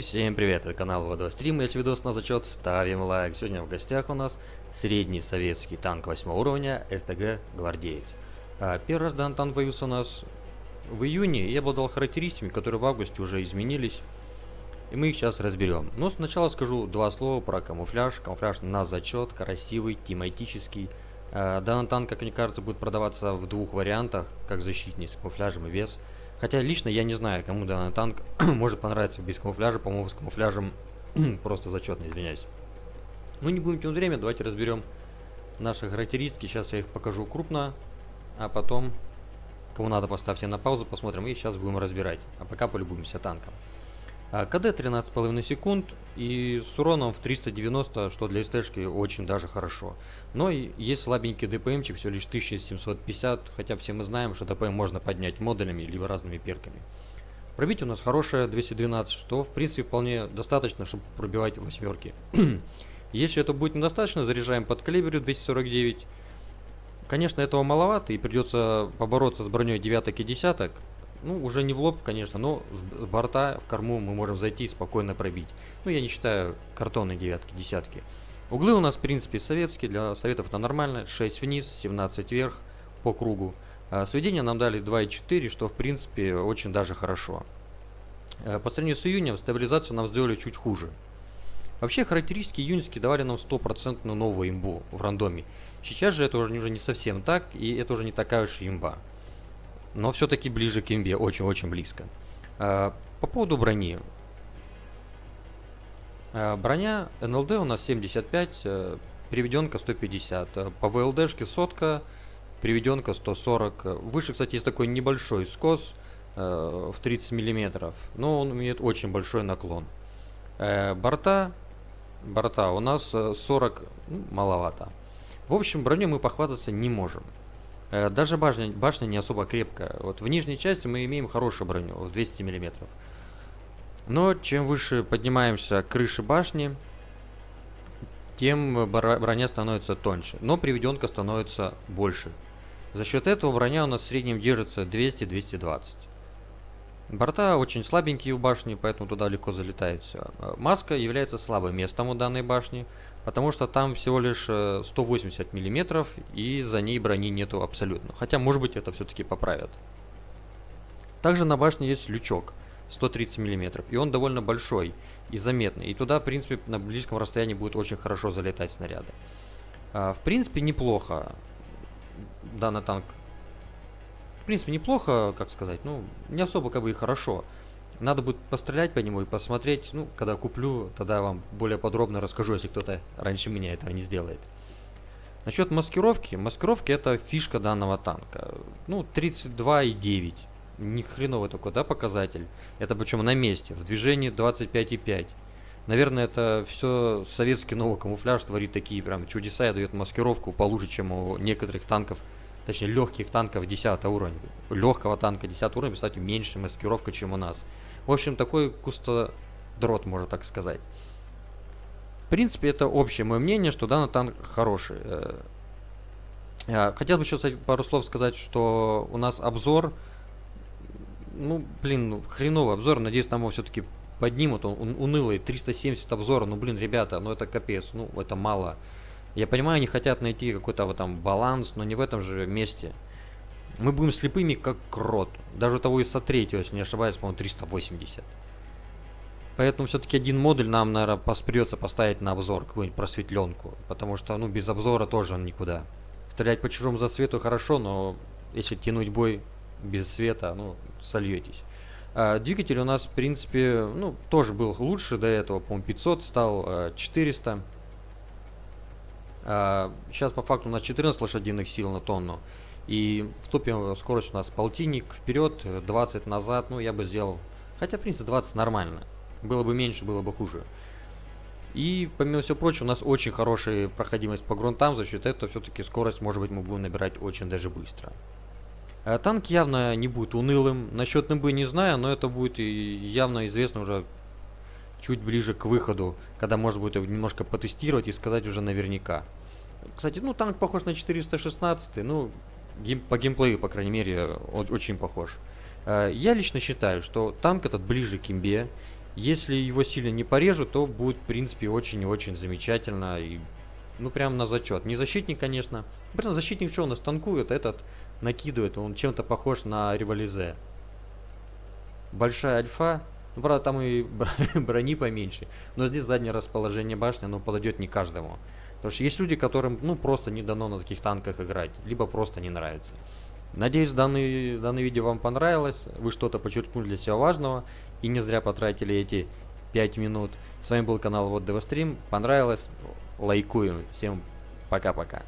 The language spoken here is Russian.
Всем привет, это канал Водострим, если видос на зачет, ставим лайк. Сегодня в гостях у нас средний советский танк 8 уровня СТГ Гвардеец. А, первый раз данный танк появился у нас в июне и обладал характеристиками, которые в августе уже изменились. И мы их сейчас разберем. Но сначала скажу два слова про камуфляж. Камуфляж на зачет, красивый, тематический. А, данный танк, как мне кажется, будет продаваться в двух вариантах, как защитник с камуфляжем и вес. Хотя лично я не знаю, кому данный танк может понравиться без камуфляжа. По-моему, с камуфляжем просто зачетно, извиняюсь. Ну, не будем тянуть время, давайте разберем наши характеристики. Сейчас я их покажу крупно, а потом, кому надо, поставьте на паузу, посмотрим. И сейчас будем разбирать. А пока полюбуемся танком. А, КД 13,5 секунд и с уроном в 390, что для СТшки очень даже хорошо. Но есть слабенький ДПМчик, всего лишь 1750, хотя все мы знаем, что ДПМ можно поднять модулями либо разными перками. Пробить у нас хорошее 212, что в принципе вполне достаточно, чтобы пробивать восьмерки. Если это будет недостаточно, заряжаем под калибрю 249. Конечно, этого маловато и придется побороться с броней девяток и десяток, ну, уже не в лоб, конечно, но с, борта в корму мы можем зайти и спокойно пробить. Ну, я не считаю картонные девятки, десятки. Углы у нас, в принципе, советские, для советов это нормально. 6 вниз, 17 вверх по кругу. А сведения нам дали 2,4, что, в принципе, очень даже хорошо. А по сравнению с июнем, стабилизацию нам сделали чуть хуже. Вообще, характеристики июньские давали нам 100% новую имбу в рандоме. Сейчас же это уже, уже не совсем так, и это уже не такая уж имба но все-таки ближе к имбе, очень-очень близко. А, по поводу брони. А, броня НЛД у нас 75, э, приведенка 150. Э, по ВЛДшке сотка, приведенка 140. Выше, кстати, есть такой небольшой скос э, в 30 миллиметров, но он имеет очень большой наклон. Борта, борта у нас 40, ну, маловато. В общем, броню мы похвастаться не можем. Э, даже башня, башня не особо крепкая. Вот в нижней части мы имеем хорошую броню, в 200 мм. Но чем выше поднимаемся к крыше башни, тем броня становится тоньше. Но приведенка становится больше. За счет этого броня у нас в среднем держится 200-220. Борта очень слабенькие у башни, поэтому туда легко залетает все. Э, маска является слабым местом у данной башни, потому что там всего лишь 180 э, миллиметров и за ней брони нету абсолютно. Хотя, может быть, это все-таки поправят. Также на башне есть лючок 130 миллиметров, и он довольно большой и заметный. И туда, в принципе, на близком расстоянии будет очень хорошо залетать снаряды. А, в принципе, неплохо данный танк в принципе, неплохо, как сказать, ну, не особо как бы и хорошо. Надо будет пострелять по нему и посмотреть, ну, когда куплю, тогда я вам более подробно расскажу, если кто-то раньше меня этого не сделает. Насчет маскировки. Маскировки это фишка данного танка. Ну, 32,9. Ни хреновый такой, да, показатель. Это причем на месте. В движении 25,5. Наверное, это все советский новый камуфляж творит такие прям чудеса и дает маскировку получше, чем у некоторых танков точнее легких танков 10 уровня. Легкого танка 10 уровня, кстати, меньше маскировка, чем у нас. В общем, такой кустодрот, можно так сказать. В принципе, это общее мое мнение, что данный танк хороший. Э, э, хотел бы еще пару слов сказать, что у нас обзор, ну, блин, ну, хреновый обзор, надеюсь, там его все-таки поднимут, он унылый, 370 обзора, ну, блин, ребята, ну, это капец, ну, это мало. Я понимаю, они хотят найти какой-то вот там баланс, но не в этом же месте. Мы будем слепыми, как крот. Даже у того ИСа 3, если не ошибаюсь, по-моему, 380. Поэтому все-таки один модуль нам, наверное, придется поставить на обзор, какую-нибудь просветленку. Потому что, ну, без обзора тоже он никуда. Стрелять по чужому засвету хорошо, но если тянуть бой без света, ну, сольетесь. А, двигатель у нас, в принципе, ну, тоже был лучше до этого, по-моему, 500 стал, 400. А, Сейчас по факту у нас 14 лошадиных сил на тонну. И в топе скорость у нас полтинник вперед, 20 назад. Ну, я бы сделал... Хотя, в принципе, 20 нормально. Было бы меньше, было бы хуже. И, помимо всего прочего, у нас очень хорошая проходимость по грунтам. За счет этого все-таки скорость, может быть, мы будем набирать очень даже быстро. А танк явно не будет унылым. Насчет НБ не знаю, но это будет явно известно уже чуть ближе к выходу, когда можно будет немножко потестировать и сказать уже наверняка. Кстати, ну танк похож на 416, ну гейм, по геймплею, по крайней мере, он очень похож. Э, я лично считаю, что танк этот ближе к имбе, Если его сильно не порежут, то будет, в принципе, очень и очень замечательно. И, ну, прям на зачет. Не защитник, конечно. Прям защитник что, он нас танкует, этот накидывает. Он чем-то похож на револизе. Большая альфа. Ну, правда, там и брони поменьше. Но здесь заднее расположение башни, оно подойдет не каждому. Потому что есть люди, которым, ну, просто не дано на таких танках играть. Либо просто не нравится. Надеюсь, данный, данное видео вам понравилось. Вы что-то подчеркнули для себя важного. И не зря потратили эти 5 минут. С вами был канал Вот Девострим. Понравилось? Лайкуем. Всем пока-пока.